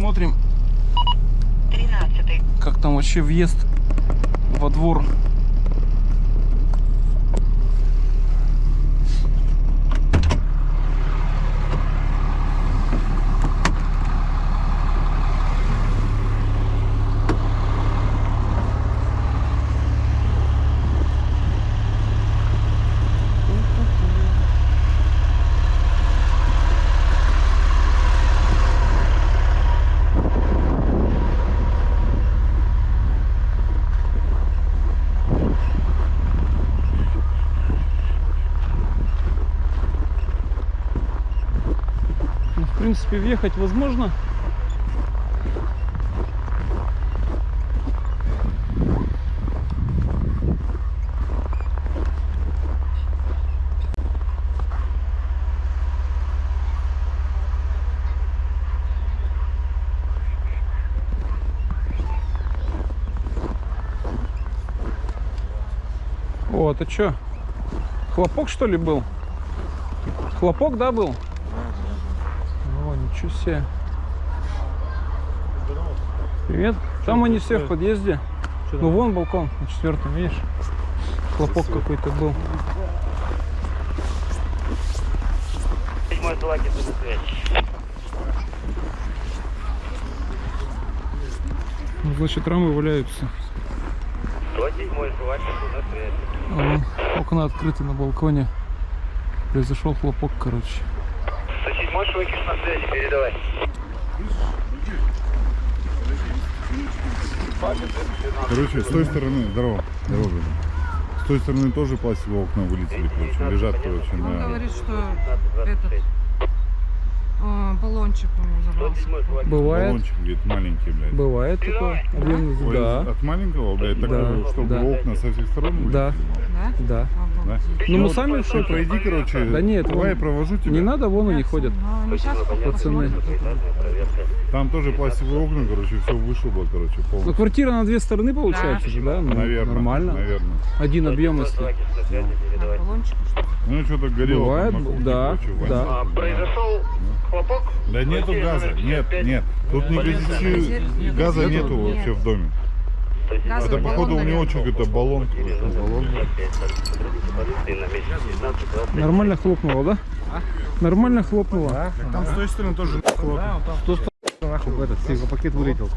Посмотрим, 13 как там вообще въезд во двор. Ну, в принципе, въехать возможно. О, это что? Хлопок что ли был? Хлопок, да, был? О, ничего себе. Привет. Там они все в подъезде. Ну вон балкон на четвертом, видишь? Хлопок какой-то был. Седьмой Злаки. Ну, значит, рамы валяются. 107 Злаки, на связи. Вон окна открыты на балконе. Произошел хлопок, короче. 107 Швакиш на связи, передавай. Короче, с той стороны, здорово, здорово. С той стороны тоже пластиковые окна вылетели, короче, лежат, короче, Он на... говорит, что этот баллончик у него взорвался. Бывает, Баллончик, говорит, маленький, блядь. бывает такое. Объемный Ой, Да, От маленького, блядь, такого, Да, чтобы да. окна со всех сторон вылетели? да, Да? да. Да? Ну мы сами в Что, шоке. пройди, короче, Да нет, давай я вон- провожу тебя. Не надо, вон они ходят. Ну, Пацаны. Там тоже пластиковые окна, короче, все вышибло, короче, Ну, полностью. квартира на две стороны получается же, да? Ну, Наверное, Нормально. наверное. Один объем, если. Ну, что-то горело Бывает, там да, да. А, произошел хлопок? Да нету газа, нет, нет. Тут не гази- газа нету вообще в доме. Газовый Это, походу, у него какой-то баллон. какой-то. Нормально хлопнуло, да? Нормально хлопнуло. Там с той стороны тоже Что Нахуй в этот, пакет вылетел.